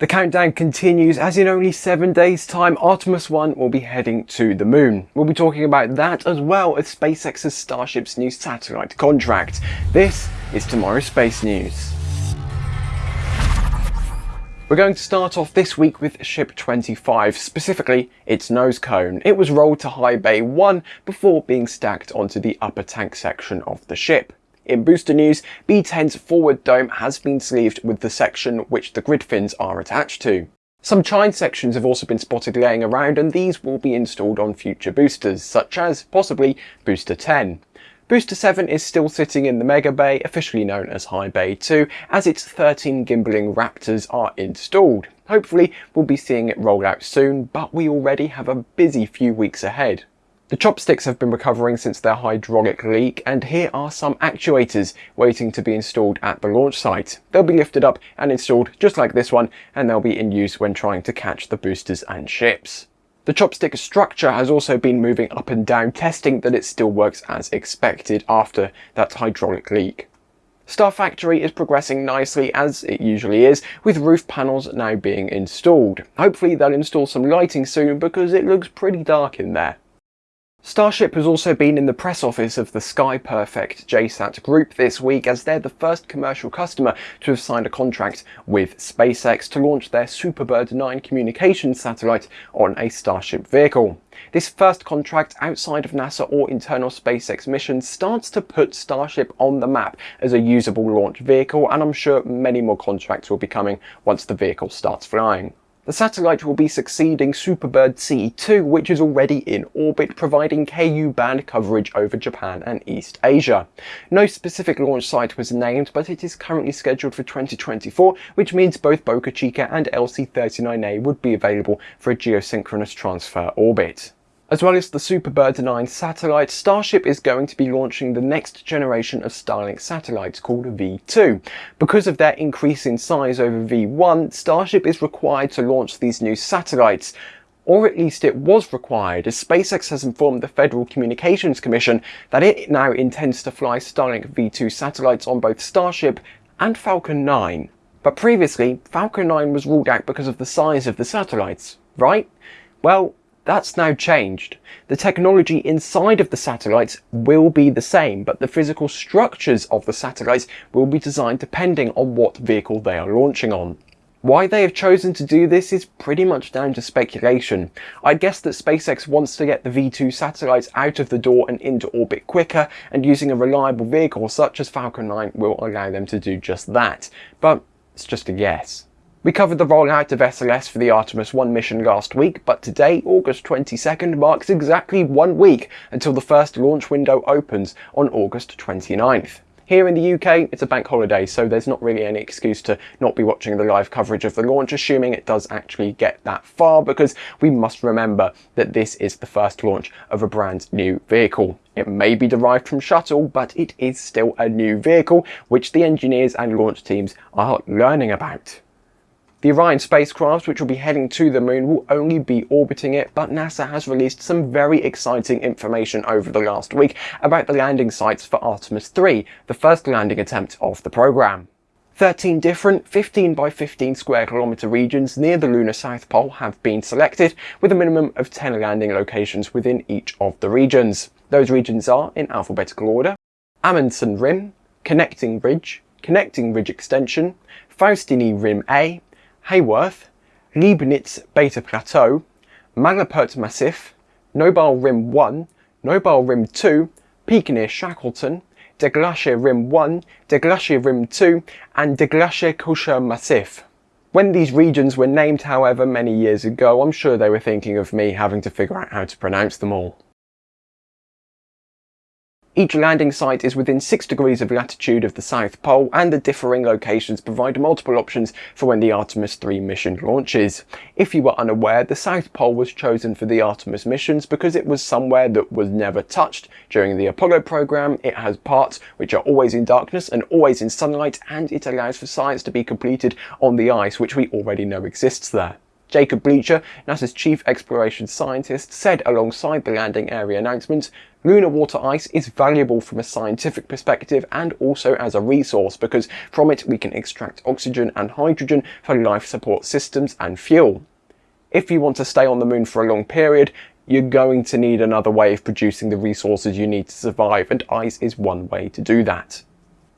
The countdown continues as in only 7 days time Artemis 1 will be heading to the moon. We'll be talking about that as well as SpaceX's Starship's new satellite contract. This is tomorrow's Space News. We're going to start off this week with Ship 25, specifically its nose cone. It was rolled to High Bay 1 before being stacked onto the upper tank section of the ship. In booster news, B10's forward dome has been sleeved with the section which the grid fins are attached to. Some chine sections have also been spotted laying around and these will be installed on future boosters, such as possibly Booster 10. Booster 7 is still sitting in the Mega Bay, officially known as High Bay 2, as its 13 gimbaling Raptors are installed. Hopefully we'll be seeing it roll out soon, but we already have a busy few weeks ahead. The chopsticks have been recovering since their hydraulic leak and here are some actuators waiting to be installed at the launch site. They'll be lifted up and installed just like this one and they'll be in use when trying to catch the boosters and ships. The chopstick structure has also been moving up and down testing that it still works as expected after that hydraulic leak. Star Factory is progressing nicely as it usually is, with roof panels now being installed. Hopefully they'll install some lighting soon because it looks pretty dark in there. Starship has also been in the press office of the Sky Perfect JSAT group this week as they're the first commercial customer to have signed a contract with SpaceX to launch their Superbird 9 communications satellite on a Starship vehicle. This first contract outside of NASA or internal SpaceX missions starts to put Starship on the map as a usable launch vehicle and I'm sure many more contracts will be coming once the vehicle starts flying. The satellite will be succeeding Superbird C2 which is already in orbit providing Ku band coverage over Japan and East Asia. No specific launch site was named but it is currently scheduled for 2024 which means both Boca Chica and LC-39A would be available for a geosynchronous transfer orbit. As well as the Superbird 9 satellite, Starship is going to be launching the next generation of Starlink satellites called V2. Because of their increase in size over V1, Starship is required to launch these new satellites or at least it was required, as SpaceX has informed the Federal Communications Commission that it now intends to fly Starlink V2 satellites on both Starship and Falcon 9. But previously, Falcon 9 was ruled out because of the size of the satellites, right? Well, that's now changed. The technology inside of the satellites will be the same, but the physical structures of the satellites will be designed depending on what vehicle they are launching on. Why they have chosen to do this is pretty much down to speculation. I guess that SpaceX wants to get the V2 satellites out of the door and into orbit quicker, and using a reliable vehicle such as Falcon 9 will allow them to do just that. But it's just a guess. We covered the rollout of SLS for the Artemis 1 mission last week, but today, August 22nd, marks exactly one week until the first launch window opens on August 29th. Here in the UK, it's a bank holiday, so there's not really any excuse to not be watching the live coverage of the launch, assuming it does actually get that far, because we must remember that this is the first launch of a brand new vehicle. It may be derived from shuttle, but it is still a new vehicle, which the engineers and launch teams are learning about. The Orion spacecraft, which will be heading to the moon, will only be orbiting it, but NASA has released some very exciting information over the last week about the landing sites for Artemis 3, the first landing attempt of the program. 13 different 15 by 15 square kilometre regions near the lunar south pole have been selected, with a minimum of 10 landing locations within each of the regions. Those regions are, in alphabetical order, Amundsen Rim, Connecting Ridge, Connecting Ridge Extension, Faustini Rim A, Haworth, Leibniz Beta Plateau, Malapert Massif, Nobel Rim 1, Nobel Rim 2, peak near Shackleton, De Gerlache Rim 1, De Gerlache Rim 2 and De Gerlache Kocher Massif. When these regions were named however many years ago, I'm sure they were thinking of me having to figure out how to pronounce them all. Each landing site is within 6 degrees of latitude of the South Pole and the differing locations provide multiple options for when the Artemis 3 mission launches. If you were unaware, the South Pole was chosen for the Artemis missions because it was somewhere that was never touched during the Apollo program. It has parts which are always in darkness and always in sunlight and it allows for science to be completed on the ice which we already know exists there. Jacob Bleacher, NASA's chief exploration scientist, said alongside the landing area announcement, Lunar water ice is valuable from a scientific perspective and also as a resource because from it we can extract oxygen and hydrogen for life support systems and fuel. If you want to stay on the moon for a long period, you're going to need another way of producing the resources you need to survive and ice is one way to do that.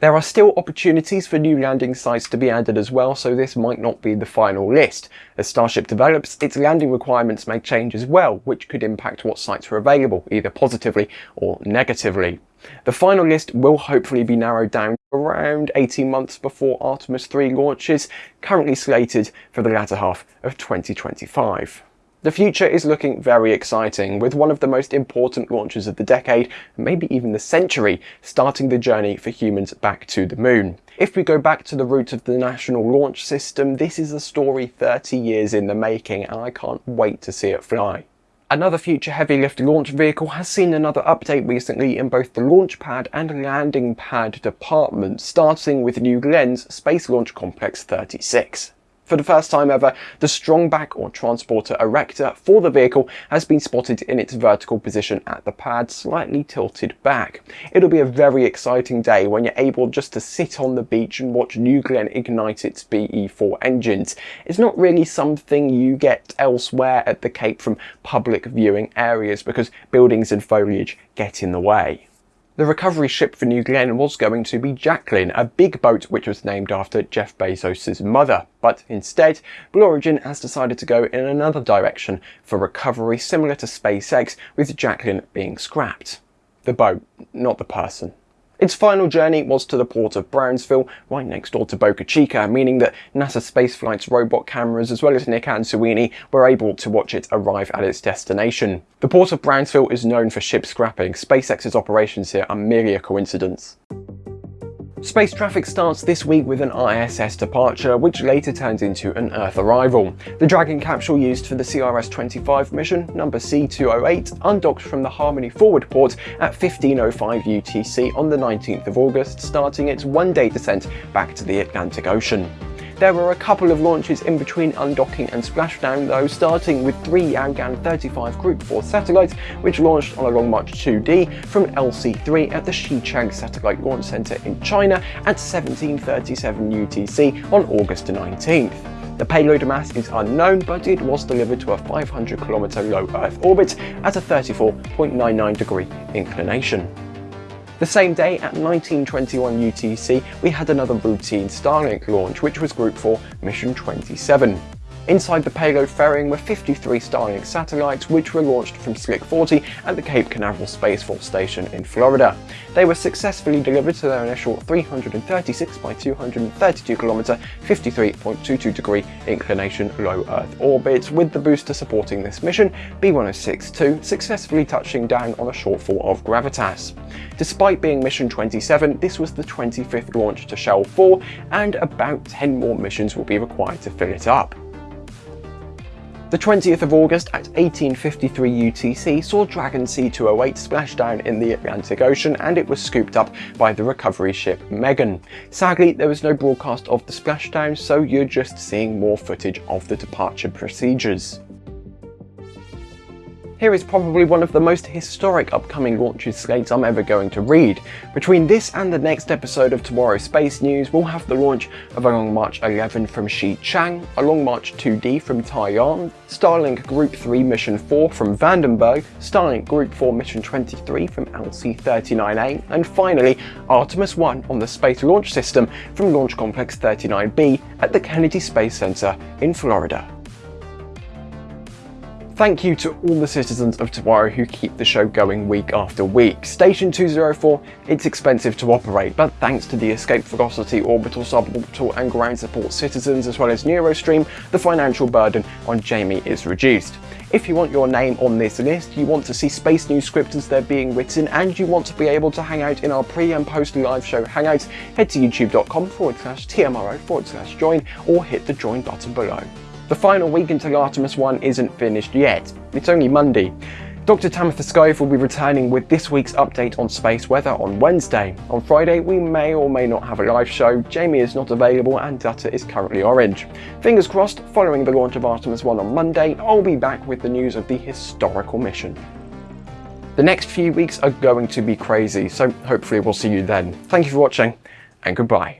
There are still opportunities for new landing sites to be added as well, so this might not be the final list. As Starship develops, its landing requirements may change as well, which could impact what sites are available, either positively or negatively. The final list will hopefully be narrowed down around 18 months before Artemis 3 launches, currently slated for the latter half of 2025. The future is looking very exciting, with one of the most important launches of the decade, maybe even the century, starting the journey for humans back to the moon. If we go back to the roots of the National Launch System, this is a story 30 years in the making, and I can't wait to see it fly. Another future heavy lift launch vehicle has seen another update recently in both the launch pad and landing pad departments, starting with New Glenn's Space Launch Complex 36. For the first time ever, the strongback or transporter erector for the vehicle has been spotted in its vertical position at the pad, slightly tilted back. It'll be a very exciting day when you're able just to sit on the beach and watch New Glenn ignite its BE4 engines. It's not really something you get elsewhere at the Cape from public viewing areas because buildings and foliage get in the way. The recovery ship for New Glenn was going to be Jacqueline, a big boat which was named after Jeff Bezos' mother. But instead, Blue Origin has decided to go in another direction for recovery similar to SpaceX, with Jacqueline being scrapped. The boat, not the person. Its final journey was to the port of Brownsville, right next door to Boca Chica, meaning that NASA Spaceflight's robot cameras as well as Nick Ansuini were able to watch it arrive at its destination. The port of Brownsville is known for ship scrapping. SpaceX's operations here are merely a coincidence. Space traffic starts this week with an ISS departure, which later turns into an Earth arrival. The Dragon capsule used for the CRS-25 mission, number C208, undocked from the Harmony forward port at 15.05 UTC on the 19th of August, starting its one-day descent back to the Atlantic Ocean. There were a couple of launches in between undocking and splashdown though, starting with three Yaogan 35 Group 4 satellites which launched on a Long March 2D from LC-3 at the Xichang Satellite Launch Center in China at 1737 UTC on August 19th. The payload mass is unknown, but it was delivered to a 500 km low Earth orbit at a 34.99 degree inclination. The same day at 1921 UTC, we had another routine Starlink launch, which was Group 4 Mission 27. Inside the payload fairing were 53 Starlink satellites which were launched from Slick 40 at the Cape Canaveral Space Force Station in Florida. They were successfully delivered to their initial 336 by 232 km 53.22 degree inclination low Earth orbit, with the booster supporting this mission, B1062, successfully touching down on a shortfall of gravitas. Despite being mission 27, this was the 25th launch to Shell 4 and about 10 more missions will be required to fill it up. The 20th of August at 1853 UTC saw Dragon C208 splash down in the Atlantic Ocean and it was scooped up by the recovery ship Megan. Sadly, there was no broadcast of the splashdown, so you're just seeing more footage of the departure procedures. Here is probably one of the most historic upcoming launches slates I'm ever going to read. Between this and the next episode of Tomorrow's Space News, we'll have the launch of a Long March 11 from Xichang, a Long March 2D from Taiyuan, Starlink Group 3 Mission 4 from Vandenberg, Starlink Group 4 Mission 23 from LC-39A, and finally Artemis 1 on the Space Launch System from Launch Complex 39B at the Kennedy Space Center in Florida. Thank you to all the citizens of tomorrow who keep the show going week after week. Station 204, it's expensive to operate, but thanks to the Escape Velocity orbital, suborbital and ground support citizens as well as Neurostream, the financial burden on Jamie is reduced. If you want your name on this list, you want to see Space News scripts as they're being written, and you want to be able to hang out in our pre and post live show hangouts, head to youtube.com forward slash TMRO forward slash join or hit the join button below. The final week until Artemis 1 isn't finished yet. It's only Monday. Dr. Tamitha Skov will be returning with this week's update on space weather on Wednesday. On Friday, we may or may not have a live show, Jamie is not available and data is currently orange. Fingers crossed, following the launch of Artemis 1 on Monday, I'll be back with the news of the historical mission. The next few weeks are going to be crazy, so hopefully we'll see you then. Thank you for watching, and goodbye.